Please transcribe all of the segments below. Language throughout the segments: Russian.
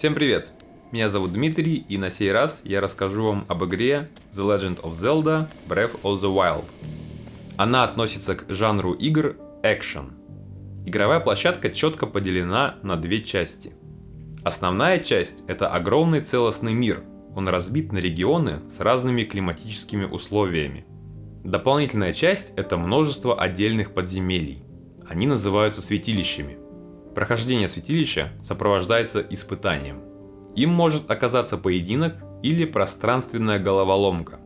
Всем привет! Меня зовут Дмитрий, и на сей раз я расскажу вам об игре The Legend of Zelda Breath of the Wild. Она относится к жанру игр Action. Игровая площадка четко поделена на две части. Основная часть — это огромный целостный мир, он разбит на регионы с разными климатическими условиями. Дополнительная часть — это множество отдельных подземелий. Они называются святилищами. Прохождение святилища сопровождается испытанием. Им может оказаться поединок или пространственная головоломка.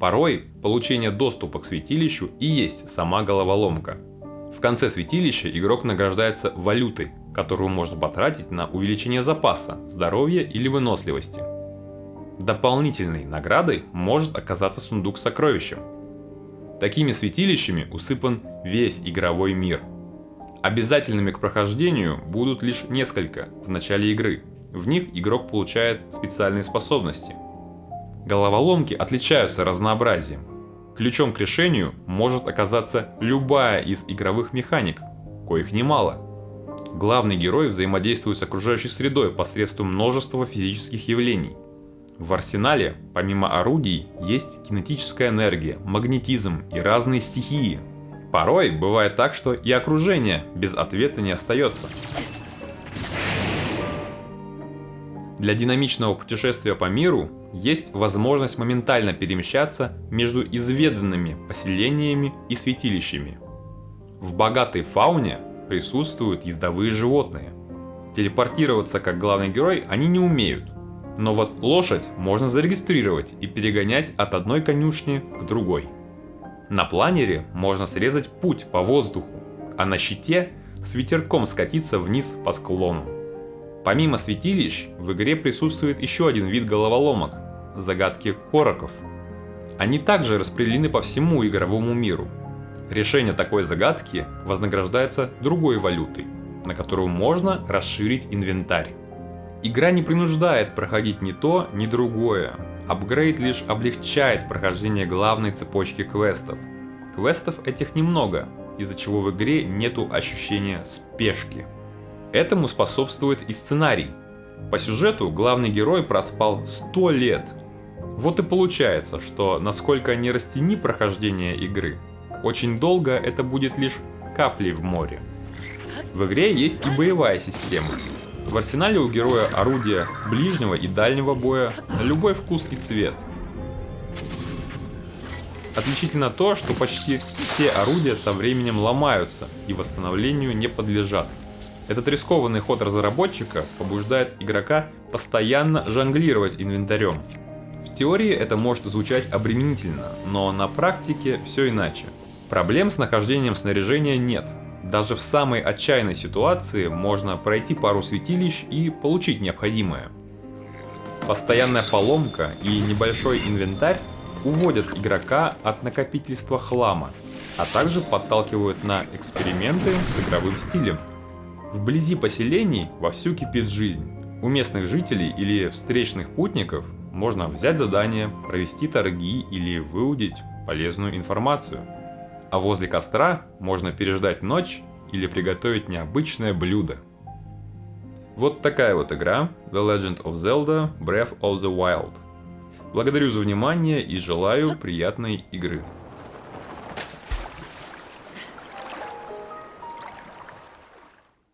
Порой получение доступа к святилищу и есть сама головоломка. В конце святилища игрок награждается валютой, которую можно потратить на увеличение запаса, здоровья или выносливости. Дополнительной наградой может оказаться сундук с сокровищем. Такими святилищами усыпан весь игровой мир – Обязательными к прохождению будут лишь несколько в начале игры. В них игрок получает специальные способности. Головоломки отличаются разнообразием. Ключом к решению может оказаться любая из игровых механик, коих немало. Главный герой взаимодействует с окружающей средой посредством множества физических явлений. В арсенале, помимо орудий, есть кинетическая энергия, магнетизм и разные стихии, Порой бывает так, что и окружение без ответа не остается. Для динамичного путешествия по миру есть возможность моментально перемещаться между изведанными поселениями и святилищами. В богатой фауне присутствуют ездовые животные. Телепортироваться как главный герой они не умеют, но вот лошадь можно зарегистрировать и перегонять от одной конюшни к другой. На планере можно срезать путь по воздуху, а на щите с ветерком скатиться вниз по склону. Помимо святилищ, в игре присутствует еще один вид головоломок – загадки короков. Они также распределены по всему игровому миру. Решение такой загадки вознаграждается другой валютой, на которую можно расширить инвентарь. Игра не принуждает проходить ни то, ни другое, Апгрейд лишь облегчает прохождение главной цепочки квестов. Квестов этих немного, из-за чего в игре нету ощущения спешки. Этому способствует и сценарий. По сюжету главный герой проспал 100 лет. Вот и получается, что насколько не растяни прохождение игры, очень долго это будет лишь каплей в море. В игре есть и боевая система, в арсенале у героя орудия ближнего и дальнего боя на любой вкус и цвет. Отличительно то, что почти все орудия со временем ломаются и восстановлению не подлежат. Этот рискованный ход разработчика побуждает игрока постоянно жонглировать инвентарем. В теории это может звучать обременительно, но на практике все иначе. Проблем с нахождением снаряжения нет, даже в самой отчаянной ситуации можно пройти пару святилищ и получить необходимое. Постоянная поломка и небольшой инвентарь уводят игрока от накопительства хлама, а также подталкивают на эксперименты с игровым стилем. Вблизи поселений вовсю кипит жизнь. У местных жителей или встречных путников можно взять задание, провести торги или выудить полезную информацию а возле костра можно переждать ночь или приготовить необычное блюдо. Вот такая вот игра The Legend of Zelda Breath of the Wild. Благодарю за внимание и желаю приятной игры.